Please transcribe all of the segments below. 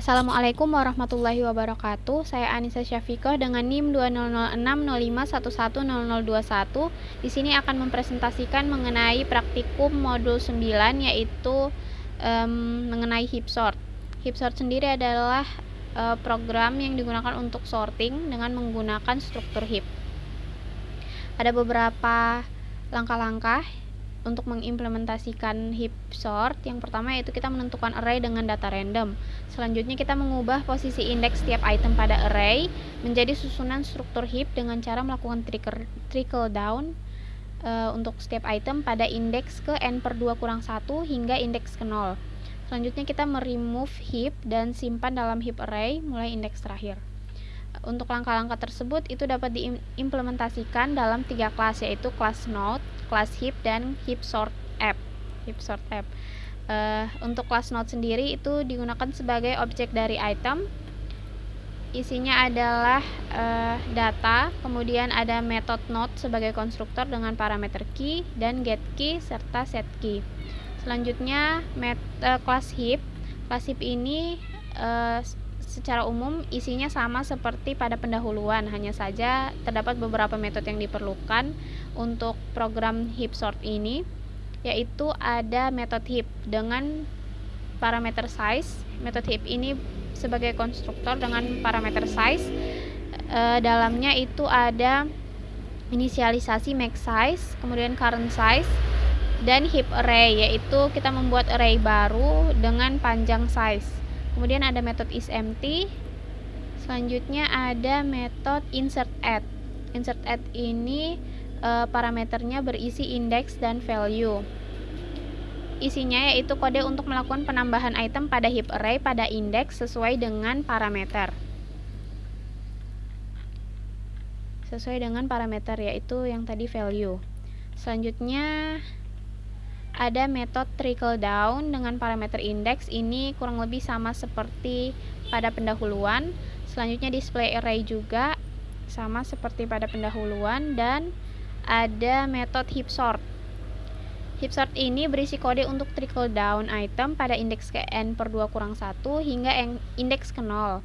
Assalamualaikum warahmatullahi wabarakatuh. Saya Anissa Syafiqah dengan NIM 200605110021. Di sini akan mempresentasikan mengenai praktikum modul 9 yaitu um, mengenai heap sort. Heap sort sendiri adalah uh, program yang digunakan untuk sorting dengan menggunakan struktur heap. Ada beberapa langkah-langkah untuk mengimplementasikan heap sort yang pertama yaitu kita menentukan array dengan data random. Selanjutnya kita mengubah posisi indeks setiap item pada array menjadi susunan struktur heap dengan cara melakukan trickle, trickle down uh, untuk setiap item pada indeks ke n per 2 kurang 1 hingga indeks ke 0 selanjutnya kita meremove heap dan simpan dalam heap array mulai indeks terakhir. Untuk langkah-langkah tersebut itu dapat diimplementasikan dalam tiga kelas yaitu kelas node, kelas heap dan heap sort app. Heap sort app. Uh, untuk kelas node sendiri itu digunakan sebagai objek dari item. Isinya adalah uh, data, kemudian ada method node sebagai konstruktor dengan parameter key dan get key serta set key. Selanjutnya met, uh, kelas heap. Kelas heap ini uh, secara umum isinya sama seperti pada pendahuluan, hanya saja terdapat beberapa metode yang diperlukan untuk program heap sort ini, yaitu ada metode heap dengan parameter size. Metode heap ini sebagai konstruktor dengan parameter size. E, dalamnya itu ada inisialisasi max size, kemudian current size, dan heap array, yaitu kita membuat array baru dengan panjang size kemudian ada metode isempty selanjutnya ada metode insert add insert add ini e, parameternya berisi index dan value. Isinya yaitu kode untuk melakukan penambahan item pada heap array pada indeks sesuai dengan parameter. Sesuai dengan parameter yaitu yang tadi value. Selanjutnya ada metode trickle down dengan parameter index ini kurang lebih sama seperti pada pendahuluan. Selanjutnya display array juga sama seperti pada pendahuluan dan ada metode heap sort. Heap sort ini berisi kode untuk trickle down item pada indeks ke n per 2 kurang 1 hingga indeks ke 0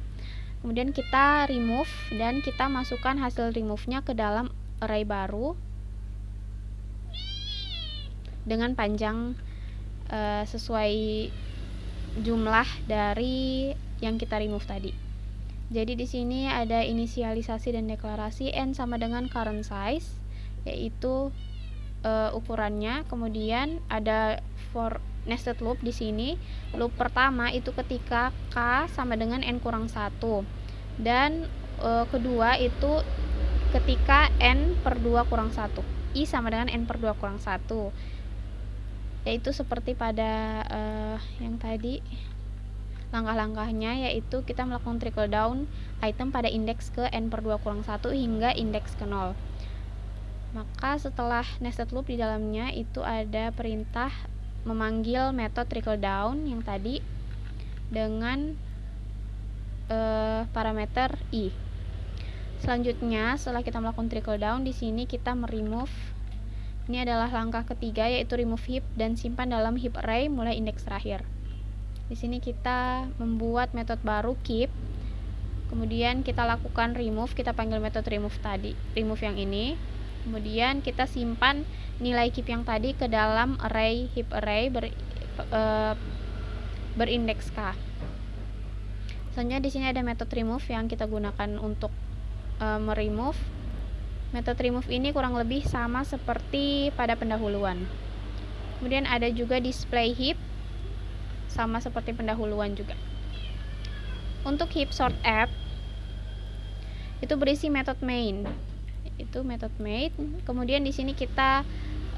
kemudian kita remove dan kita masukkan hasil remove-nya ke dalam array baru dengan panjang uh, sesuai jumlah dari yang kita remove tadi. Jadi di sini ada inisialisasi dan deklarasi n sama dengan current size yaitu uh, ukurannya. Kemudian ada for nested loop di sini. Loop pertama itu ketika k sama dengan n kurang 1. Dan uh, kedua itu ketika n per 2 kurang 1. i sama dengan n per 2 kurang 1 yaitu seperti pada uh, yang tadi langkah-langkahnya yaitu kita melakukan trickle down item pada indeks ke n per 2 kurang 1 hingga indeks ke 0 maka setelah nested loop di dalamnya itu ada perintah memanggil metode trickle down yang tadi dengan uh, parameter i selanjutnya setelah kita melakukan trickle down di sini kita meremove ini adalah langkah ketiga yaitu remove heap dan simpan dalam heap array mulai indeks terakhir. Di sini kita membuat metode baru keep. Kemudian kita lakukan remove, kita panggil metode remove tadi, remove yang ini. Kemudian kita simpan nilai keep yang tadi ke dalam array heap array ber, e, berindeks k. Selanjutnya di sini ada metode remove yang kita gunakan untuk e, meremove Metode remove ini kurang lebih sama seperti pada pendahuluan. Kemudian ada juga display heap, sama seperti pendahuluan juga. Untuk heap sort app, itu berisi metode main. Itu metode main. Kemudian di sini kita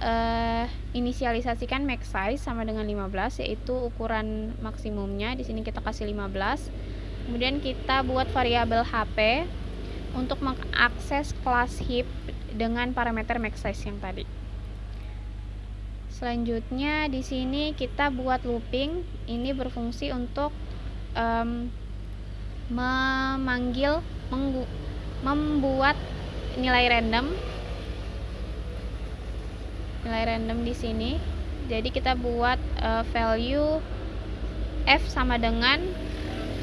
uh, inisialisasikan max size sama dengan 15 yaitu ukuran maksimumnya di sini kita kasih 15 kemudian kita buat variabel HP untuk mengakses kelas heap dengan parameter max size yang tadi. Selanjutnya di sini kita buat looping ini berfungsi untuk um, memanggil membuat nilai random. Nilai random di sini. Jadi kita buat uh, value f sama dengan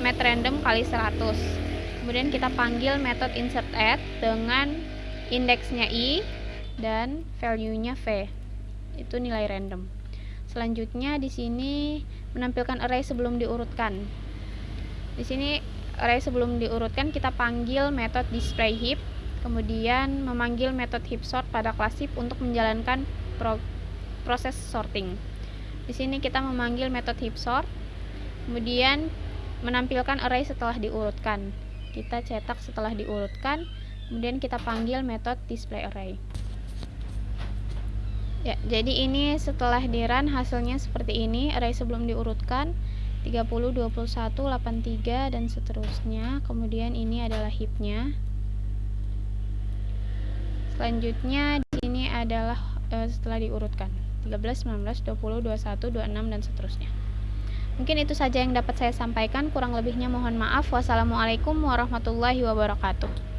mat random kali 100 kemudian kita panggil method insert add dengan indeksnya i dan value nya v. Itu nilai random. Selanjutnya di sini menampilkan array sebelum diurutkan. Di sini array sebelum diurutkan kita panggil method display heap kemudian memanggil method heap sort pada kelas heap untuk menjalankan pro proses sorting. Di sini kita memanggil method heap sort kemudian menampilkan array setelah diurutkan. Kita cetak setelah diurutkan kemudian kita panggil metode display array. Ya jadi ini setelah di run hasilnya seperti ini array sebelum diurutkan 30, 21, 83 dan seterusnya. Kemudian ini adalah heapnya selanjutnya di sini adalah e, setelah diurutkan. 13, 19, 20, 21, 26 dan seterusnya. Mungkin itu saja yang dapat saya sampaikan. Kurang lebihnya mohon maaf. Wassalamualaikum warahmatullahi wabarakatuh